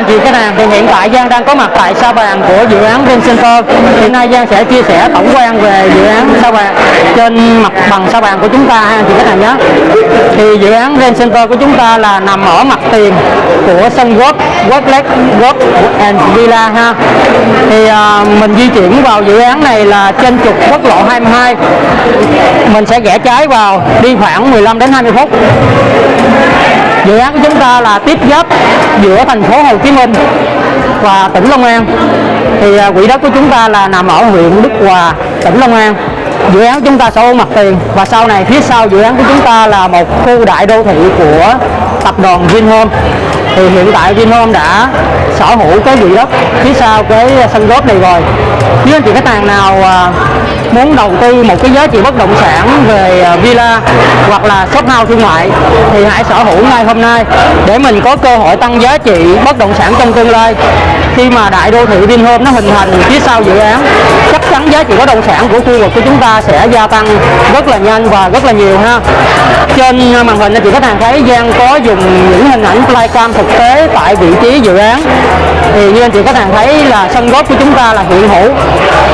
anh chị khách hàng thì hiện tại Giang đang có mặt tại sao bàn của dự án Vincenter hiện nay Giang sẽ chia sẻ tổng quan về dự án sao bàn trên mặt bằng sao bàn của chúng ta ha anh chị khách hàng nhé. Thì dự án Vincenter của chúng ta là nằm ở mặt tiền của sân golf Golf Lake Golf and Villa ha. Thì à, mình di chuyển vào dự án này là trên trục quốc lộ 22 mình sẽ rẽ trái vào đi khoảng 15 đến 20 phút dự án của chúng ta là tiếp giáp giữa thành phố Hồ Chí Minh và tỉnh Long An. Thì à, quỹ đất của chúng ta là nằm ở huyện Đức Hòa, tỉnh Long An. Dự án chúng ta sẽ hữu mặt tiền và sau này phía sau dự án của chúng ta là một khu đại đô thị của tập đoàn Vinhome. Thì hiện tại Vinhome đã sở hữu cái quỹ đất phía sau cái sân góp này rồi. Nếu anh chị khách hàng nào à, muốn đầu tư một cái giá trị bất động sản về à, villa hoặc là shop house thương mại thì hãy sở hữu ngay hôm nay để mình có cơ hội tăng giá trị bất động sản trong tương lai khi mà đại đô thị Vinhome nó hình thành phía sau dự án, chắc chắn giá trị bất động sản của khu vực của chúng ta sẽ gia tăng rất là nhanh và rất là nhiều ha. Trên màn hình anh chị khách hàng thấy Giang có dùng những hình ảnh flycam thực tế tại vị trí dự án. Thì như anh chị khách hàng thấy là sân golf của chúng ta là hiện hữu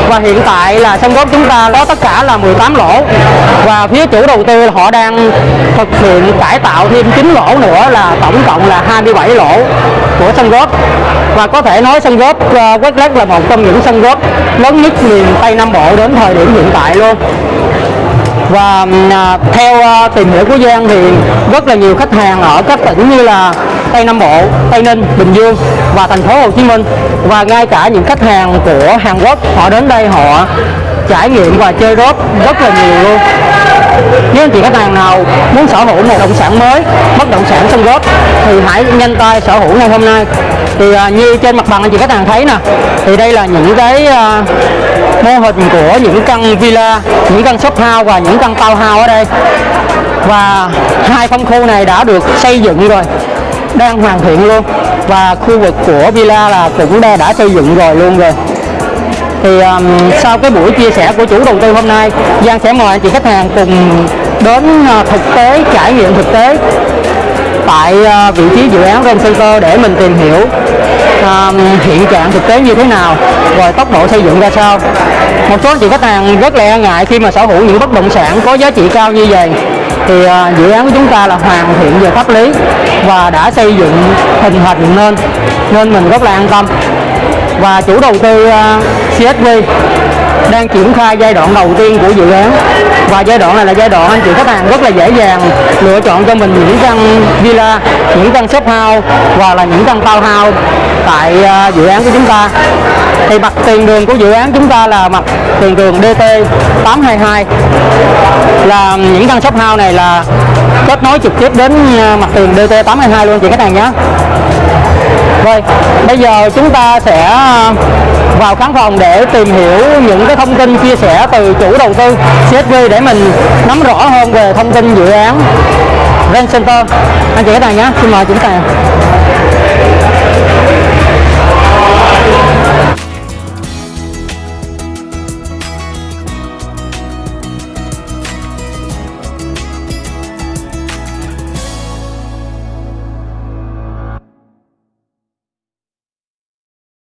và hiện tại là sân golf chúng ta có tất cả là 18 lỗ. Và phía chủ đầu tư họ đang thực hiện cải tạo thêm 9 lỗ nữa là tổng cộng là 27 lỗ của sân golf. Và có thể nói sân golf uh, ờ, Quét Lắc là một trong những sân golf lớn nhất miền Tây Nam Bộ đến thời điểm hiện tại luôn. Và à, theo à, tìm hiểu của Giang thì rất là nhiều khách hàng ở các tỉnh như là Tây Nam Bộ, Tây Ninh, Bình Dương và thành phố Hồ Chí Minh. Và ngay cả những khách hàng của Hàn Quốc họ đến đây họ trải nghiệm và chơi golf rất là nhiều luôn nếu anh chị khách hàng nào muốn sở hữu một động sản mới bất động sản sân golf thì hãy nhanh tay sở hữu ngay hôm nay. Thì à, như trên mặt bằng anh chị khách hàng thấy nè thì đây là những cái à, mô hình của những căn villa những căn shop house và những căn townhouse ở đây. Và hai phân khu này đã được xây dựng rồi đang hoàn thiện luôn. Và khu vực của villa là cũng đã, đã xây dựng rồi luôn rồi thì um, sau cái buổi chia sẻ của chủ đầu tư hôm nay Giang sẽ mời anh chị khách hàng cùng đến uh, thực tế trải nghiệm thực tế tại uh, vị trí dự án Rome Center để mình tìm hiểu um, hiện trạng thực tế như thế nào rồi tốc độ xây dựng ra sao. Một số anh chị khách hàng rất là e ngại khi mà sở hữu những bất động sản có giá trị cao như vậy. Thì uh, dự án của chúng ta là hoàn thiện về pháp lý và đã xây dựng hình thành nên nên mình rất là an tâm. Và chủ đầu tư uh, CSV đang triển khai giai đoạn đầu tiên của dự án. Và giai đoạn này là giai đoạn anh chị khách hàng rất là dễ dàng lựa chọn cho mình những căn villa, những căn shop house và là những căn townhouse tại à, dự án của chúng ta. Thì mặt tiền đường của dự án chúng ta là mặt tiền đường DT 822 là những căn shop house này là kết nối trực tiếp đến à, mặt tiền DT 822 luôn chị khách hàng nhé rồi bây giờ chúng ta sẽ à, vào khán phòng để tìm hiểu những cái thông tin chia sẻ từ chủ đầu tư CSV để mình nắm rõ hơn về thông tin dự án Rent Center. Anh chị khách hàng nhé, xin mời chúng ta